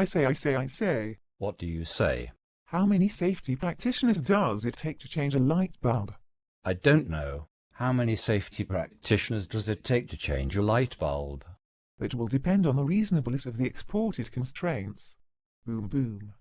I say, I say, I say. What do you say? How many safety practitioners does it take to change a light bulb? I don't know. How many safety practitioners does it take to change a light bulb? It will depend on the reasonableness of the exported constraints. Boom, boom.